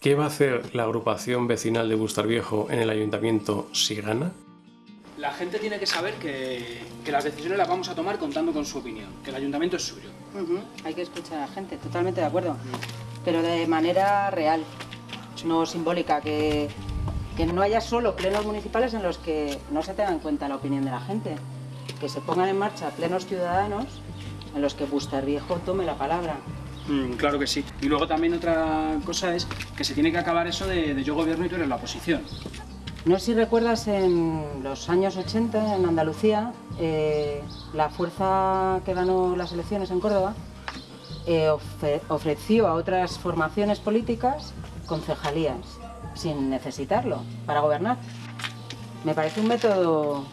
¿Qué va a hacer la agrupación vecinal de Bustar Viejo en el ayuntamiento si gana? La gente tiene que saber que, que, las decisiones las vamos a tomar contando con su opinión, que el ayuntamiento es suyo. Uh -huh. Hay que escuchar a la gente, totalmente de acuerdo. Pero de manera real, sí. no simbólica, que, que no haya solo plenos municipales en los que no se tenga en cuenta la opinión de la gente. Que se pongan en marcha plenos ciudadanos en los que Bustar Viejo tome la palabra. Mm, claro que sí. Y luego también otra cosa es que se tiene que acabar eso de, yo gobierno y tú eres la oposición. No sé si recuerdas en los años 80 en Andalucía, eh, la fuerza que ganó las elecciones en Córdoba eh, ofre ofreció a otras formaciones políticas concejalías sin necesitarlo para gobernar. Me parece un método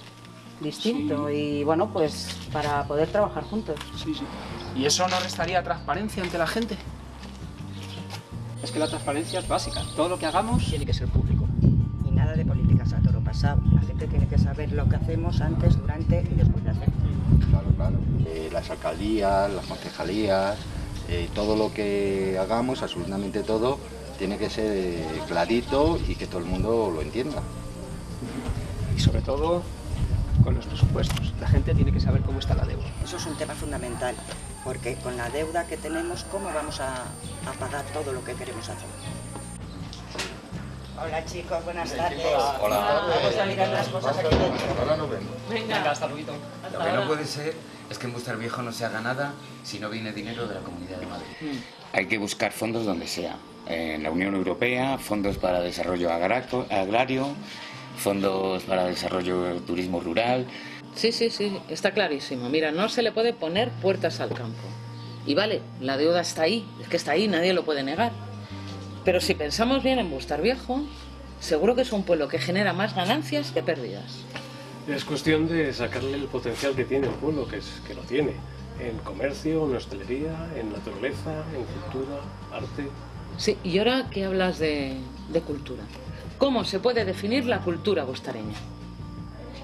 distinto sí. y bueno, pues para poder trabajar juntos. Sí, sí. ¿Y eso no restaría transparencia ante la gente? Es que la transparencia es básica. Todo lo que hagamos tiene que ser público. Y nada de políticas a toro pasado. La gente tiene que saber lo que hacemos antes, durante y después de hacer. Claro, claro. Eh, las alcaldías, las concejalías, eh, todo lo que hagamos, absolutamente todo, tiene que ser eh, clarito y que todo el mundo lo entienda. Y sobre todo con los presupuestos. La gente tiene que saber cómo está la deuda. Eso es un tema fundamental, porque con la deuda que tenemos, ¿cómo vamos a, a pagar todo lo que queremos hacer? Hola chicos, buenas tardes. Hola. Vamos a mirar las cosas aquí dentro. Ahora nos vemos. Venga, Venga hasta luego. Lo que no puede ser es que en Bustar Viejo no se haga nada si no viene dinero de la Comunidad de Madrid. Mm. Hay que buscar fondos donde sea. En la Unión Europea, fondos para desarrollo agrario, fondos para desarrollo del turismo rural. Sí, sí, sí, está clarísimo. Mira, no se le puede poner puertas al campo. Y vale, la deuda está ahí, es que está ahí, nadie lo puede negar. Pero si pensamos bien en Bustar Viejo, seguro que es un pueblo que genera más ganancias que pérdidas. Es cuestión de sacarle el potencial que tiene el pueblo, que, es, que lo tiene, en comercio, en hostelería, en naturaleza, en cultura, arte. Sí, y ahora que hablas de, de cultura, ¿cómo se puede definir la cultura bustareña?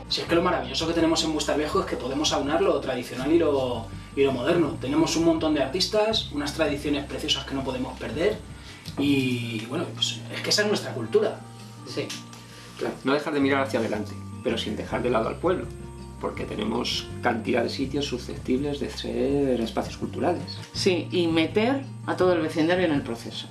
Si es que lo maravilloso que tenemos en Bustar Viejo es que podemos aunar lo tradicional y lo, y lo moderno. Tenemos un montón de artistas, unas tradiciones preciosas que no podemos perder y bueno, pues es que esa es nuestra cultura. Sí, claro, no dejar de mirar hacia adelante, pero sin dejar de lado al pueblo, porque tenemos cantidad de sitios susceptibles de ser espacios culturales. Sí, y meter a todo el vecindario en el proceso.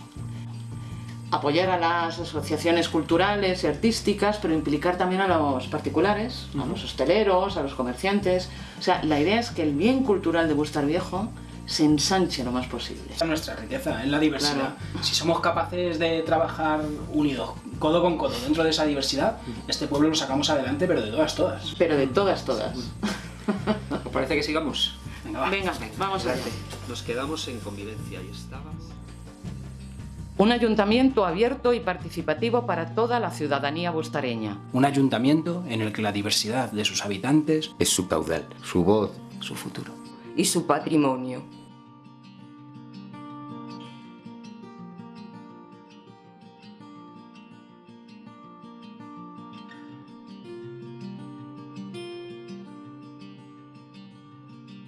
Apoyar a las asociaciones culturales y artísticas, pero implicar también a los particulares, uh -huh. a los hosteleros, a los comerciantes. O sea, la idea es que el bien cultural de Bustar Viejo se ensanche lo más posible. Esa es nuestra riqueza, en la diversidad. Claro. Si somos capaces de trabajar unidos, codo con codo, dentro de esa diversidad, este pueblo lo sacamos adelante, pero de todas, todas. Pero de todas, todas. ¿Os parece que sigamos? Venga, va. Venga, vamos a ver. Nos quedamos en convivencia y estabas... Un ayuntamiento abierto y participativo para toda la ciudadanía bustareña. Un ayuntamiento en el que la diversidad de sus habitantes es su caudal, su voz, su futuro. Y su patrimonio.